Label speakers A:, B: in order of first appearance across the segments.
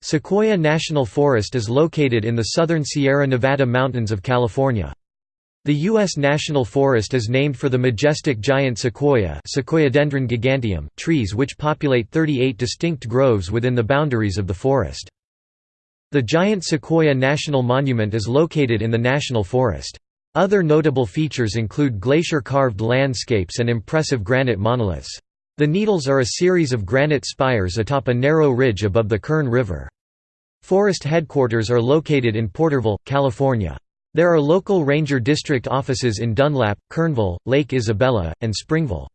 A: Sequoia National Forest is located in the southern Sierra Nevada mountains of California. The U.S. National Forest is named for the majestic giant sequoia giganteum trees which populate 38 distinct groves within the boundaries of the forest. The giant Sequoia National Monument is located in the national forest. Other notable features include glacier-carved landscapes and impressive granite monoliths. The Needles are a series of granite spires atop a narrow ridge above the Kern River. Forest headquarters are located in Porterville, California. There are local ranger district offices in Dunlap, Kernville, Lake Isabella, and Springville.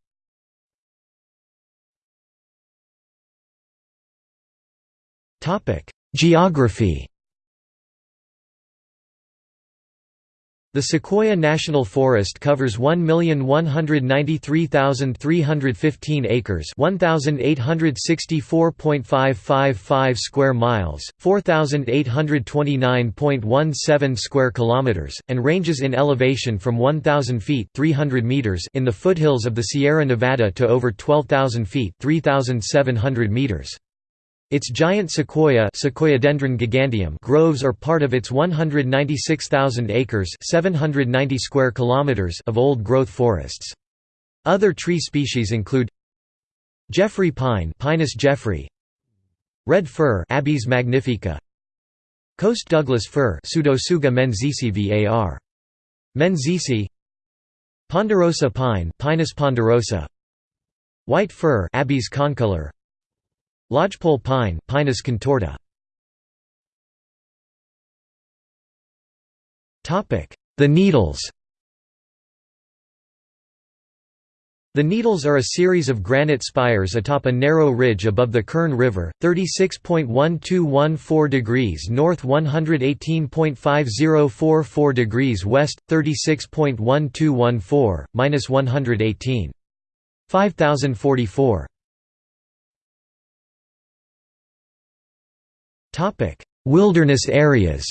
A: Geography The Sequoia National Forest covers 1,193,315 acres 1,864.555 square miles, 4,829.17 square kilometers, and ranges in elevation from 1,000 feet 300 meters in the foothills of the Sierra Nevada to over 12,000 feet 3,700 meters. Its giant sequoia Sequoiadendron giganteum groves are part of its 196,000 acres 790 square kilometers of old-growth forests. Other tree species include Jeffrey pine Pinus jeffreyi, Red fir Abies magnifica, Coast Douglas fir Pseudotsuga menziesii var. Menziesii Ponderosa pine Pinus ponderosa White fir Abies concolor Lodgepole pine Pinus contorta. The Needles The Needles are a series of granite spires atop a narrow ridge above the Kern River, 36.1214 degrees north 118.5044 degrees west, 36.1214, minus 118. 5044. Wilderness areas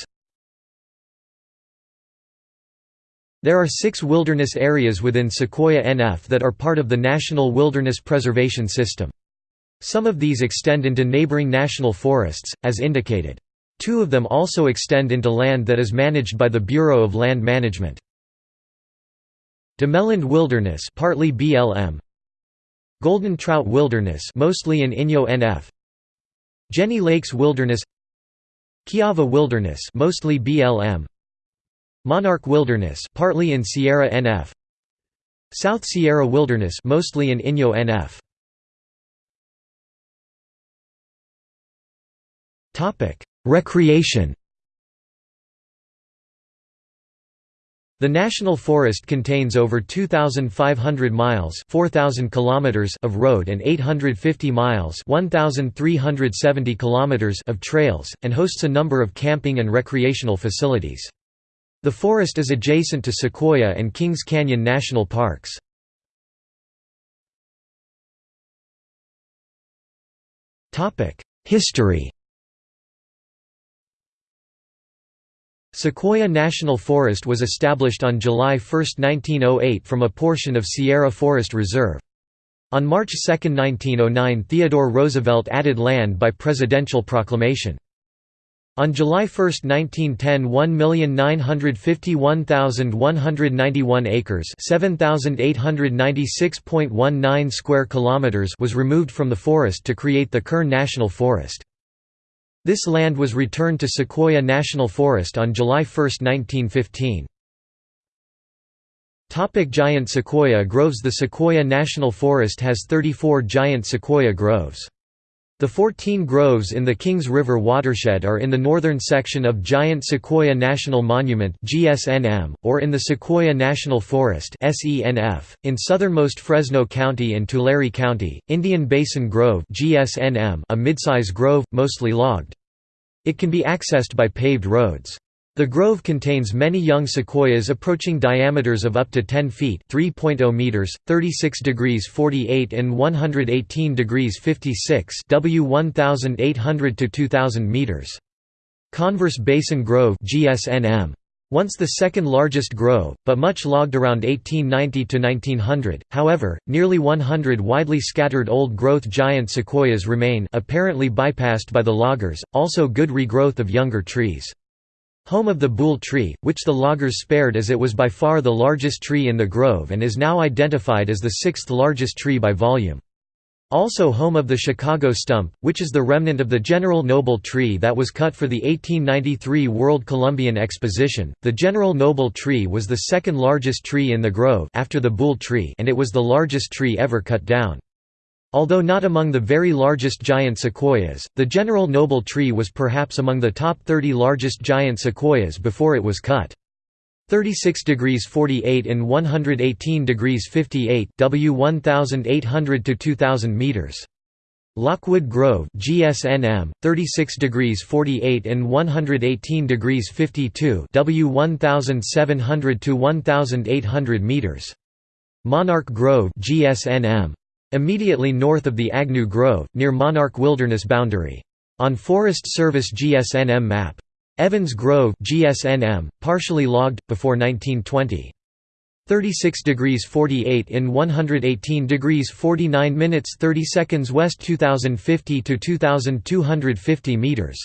A: There are six wilderness areas within Sequoia NF that are part of the National Wilderness Preservation System. Some of these extend into neighboring national forests, as indicated. Two of them also extend into land that is managed by the Bureau of Land Management. Domeland Wilderness partly BLM Golden Trout Wilderness mostly in Inyo NF Jennie Lakes Wilderness Kiavah Wilderness mostly BLM Monarch Wilderness partly in Sierra NF South Sierra Wilderness mostly in Inyo NF Topic. Recreation The National Forest contains over 2,500 miles 4,000 kilometers of road and 850 miles 1,370 kilometers of trails, and hosts a number of camping and recreational facilities. The forest is adjacent to Sequoia and Kings Canyon National Parks. History Sequoia National Forest was established on July 1, 1908 from a portion of Sierra Forest Reserve. On March 2, 1909 Theodore Roosevelt added land by presidential proclamation. On July 1, 1910 1,951,191 acres 7,896.19 square kilometers was removed from the forest to create the Kern National Forest. This land was returned to Sequoia National Forest on July 1, 1915. Topic giant sequoia groves The Sequoia National Forest has 34 giant sequoia groves. The 14 groves in the Kings River watershed are in the northern section of Giant Sequoia National Monument (GSNM) or in the Sequoia National Forest (SENF). In southernmost Fresno County and Tulare County, Indian Basin Grove (GSNM), a midsize grove mostly logged. It can be accessed by paved roads. The grove contains many young sequoias approaching diameters of up to 10 feet (3.0 meters, 36 degrees 48 and 118 degrees 56 W 1800 to 2000 meters. Converse Basin Grove GSNM. Once the second largest grove, but much logged around 1890 to 1900. However, nearly 100 widely scattered old-growth giant sequoias remain, apparently bypassed by the loggers. Also good regrowth of younger trees. Home of the Boole tree, which the loggers spared as it was by far the largest tree in the grove and is now identified as the sixth largest tree by volume. Also home of the Chicago stump, which is the remnant of the General Noble tree that was cut for the 1893 World Columbian Exposition. The General Noble tree was the second largest tree in the grove after the Boole tree and it was the largest tree ever cut down. Although not among the very largest giant sequoias, the General Noble tree was perhaps among the top 30 largest giant sequoias before it was cut. 36 degrees 48 and 118 degrees 58 W 1800 to 2000 meters. Lockwood Grove GSNM 36 degrees 48 and 118 degrees 52 W 1700 to 1800 meters. Monarch Grove GSNM immediately north of the Agnew Grove near Monarch Wilderness boundary. On Forest Service GSNM map Evans Grove GSNM, partially logged, before 1920. 36 degrees 48 in 118 degrees 49 minutes 30 seconds west 2050 to 2250 meters.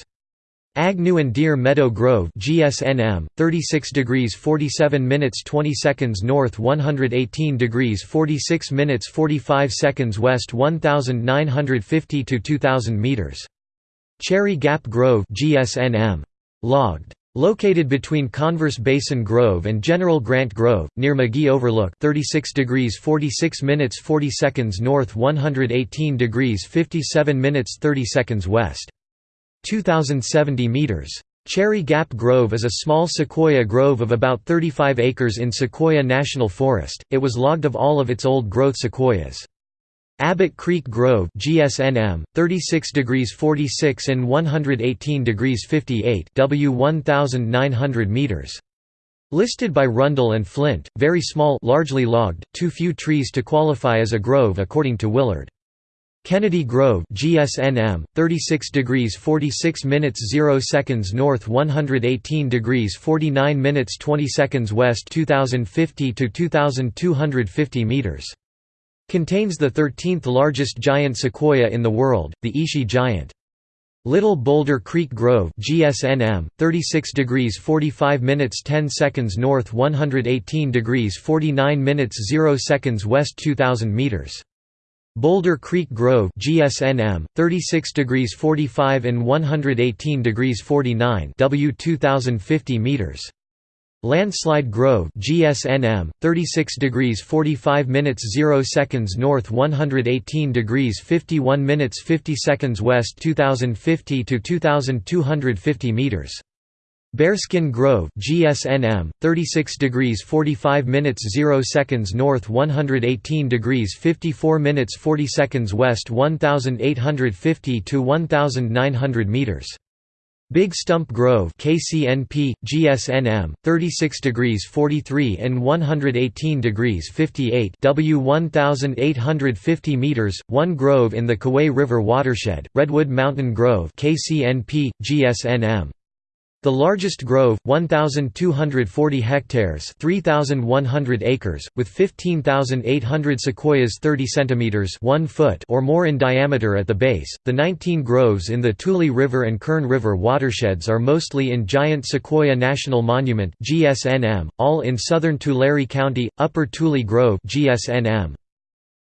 A: Agnew and Deer Meadow Grove GSNM 36 degrees 47 minutes 20 seconds north 118 degrees 46 minutes 45 seconds west 1950 to 2000 meters. Cherry Gap Grove GSNM Logged. Located between Converse Basin Grove and General Grant Grove, near McGee Overlook 36 degrees 46 minutes 40 seconds north 118 degrees 57 minutes 30 seconds west. 2,070 meters. Cherry Gap Grove is a small sequoia grove of about 35 acres in Sequoia National Forest, it was logged of all of its old-growth sequoias. Abbott Creek Grove GSNM 36 degrees 46 in 118 degrees 58 W 1900 meters Listed by Rundel and Flint very small largely logged too few trees to qualify as a grove according to Willard Kennedy Grove GSNM 36 degrees 46 minutes 0 seconds north 118 degrees 49 minutes 20 seconds west 2050 to 2250 meters Contains the 13th largest giant sequoia in the world, the Ishi giant. Little Boulder Creek Grove GSNM 36 degrees 45 minutes 10 seconds north 118 degrees 49 minutes 0 seconds west 2000 meters Boulder Creek Grove GSNM 36 degrees 45 in 118 degrees 49 W 2050 meters. Landslide Grove GSNM 36 degrees 45 minutes 0 seconds north 118 degrees 51 minutes 50 seconds west 2050 to 2250 meters Bearskin Grove GSNM 36 degrees 45 minutes 0 seconds north 118 degrees 54 minutes 40 seconds west 1850 to 1900 meters. Big Stump Grove KCNP GSNM 36 degrees 43 in 118 degrees 58 W 1850 meters 1 grove in the Kaweah River watershed Redwood Mountain Grove KCNP GSNM the largest grove, 1,240 hectares 3,100 acres, with 15,800 sequoias 30 centimeters 1 foot or more in diameter at the base. The 19 groves in the Tule River and Kern River watersheds are mostly in Giant Sequoia National Monument (GSNM), all in southern Tulare County, Upper Tule Grove (GSNM).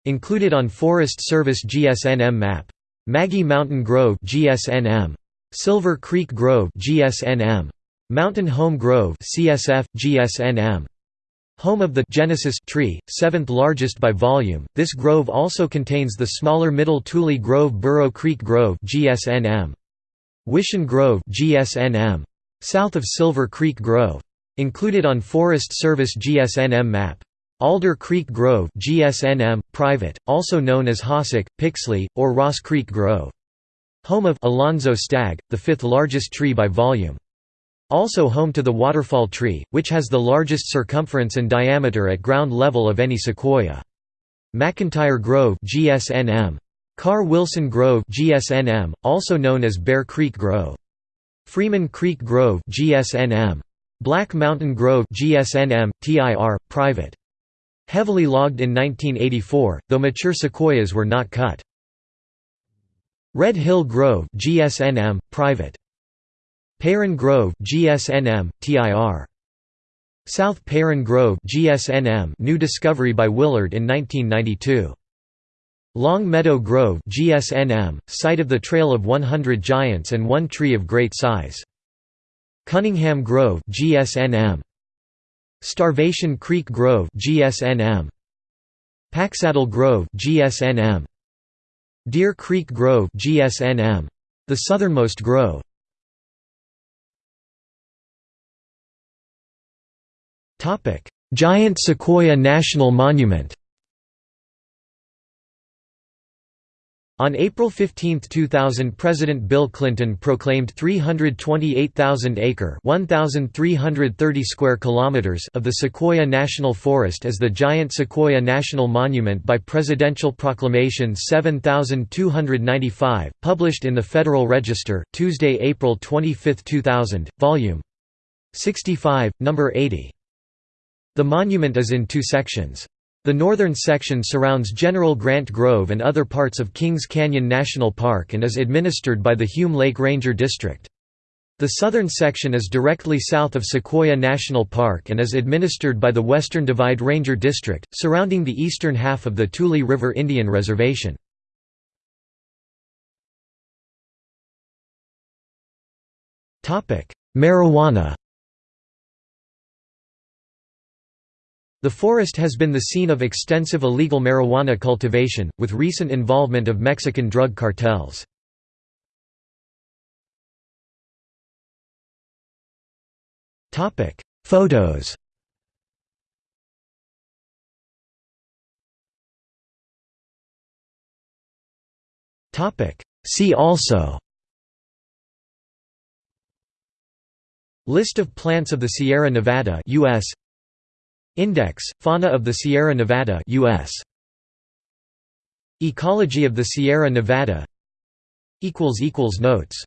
A: Included on Forest Service GSNM map. Maggie Mountain Grove (GSNM). Silver Creek Grove GSNM. Mountain Home Grove CSF, GSNM. Home of the Genesis tree, seventh largest by volume, this grove also contains the smaller Middle Tule Grove Burro Creek Grove GSNM. Wishon Grove GSNM. South of Silver Creek Grove. Included on Forest Service GSNM map. Alder Creek Grove GSNM, private, also known as Hossack, Pixley, or Ross Creek Grove. Home of Alonzo Stagg, the fifth largest tree by volume. Also home to the waterfall tree, which has the largest circumference and diameter at ground level of any sequoia. McIntyre Grove GSNM. Carr Wilson Grove GSNM, also known as Bear Creek Grove. Freeman Creek Grove GSNM. Black Mountain Grove GSNM, TIR, private. Heavily logged in 1984, though mature sequoias were not cut. Red Hill Grove GSNM, private. Peyrone Grove GSNM, TIR. South Peyrone Grove GSNM, new discovery by Willard in 1992. Long Meadow Grove GSNM, site of the Trail of 100 Giants and one tree of great size. Cunningham Grove GSNM. Starvation Creek Grove GSNM. Packsaddle Grove GSNM. Deer Creek Grove GSNM. The southernmost grove. Giant Sequoia National Monument On April 15, 2000 President Bill Clinton proclaimed 328,000-acre square kilometers of the Sequoia National Forest as the Giant Sequoia National Monument by Presidential Proclamation 7295, published in the Federal Register, Tuesday, April 25, 2000, Volume 65, No. 80. The monument is in two sections. The northern section surrounds General Grant Grove and other parts of Kings Canyon National Park and is administered by the Hume Lake Ranger District. The southern section is directly south of Sequoia National Park and is administered by the Western Divide Ranger District, surrounding the eastern half of the Tule River Indian Reservation. Marijuana The forest has been the scene of extensive illegal marijuana cultivation, with recent involvement of Mexican drug cartels. Photos See also List of plants of the Sierra Nevada US Index, Fauna of the Sierra Nevada US. Ecology of the Sierra Nevada Notes